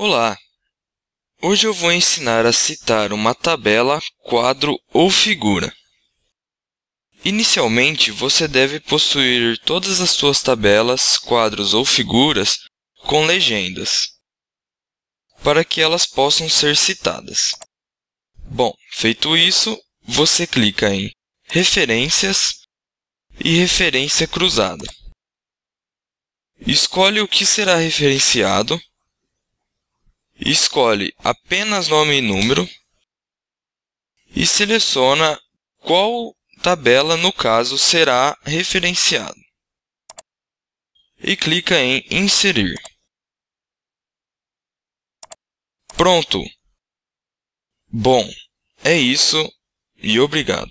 Olá! Hoje eu vou ensinar a citar uma tabela, quadro ou figura. Inicialmente, você deve possuir todas as suas tabelas, quadros ou figuras com legendas, para que elas possam ser citadas. Bom, feito isso, você clica em Referências e Referência cruzada. Escolhe o que será referenciado escolhe apenas nome e número e seleciona qual tabela, no caso, será referenciado. E clica em Inserir. Pronto! Bom, é isso e obrigado.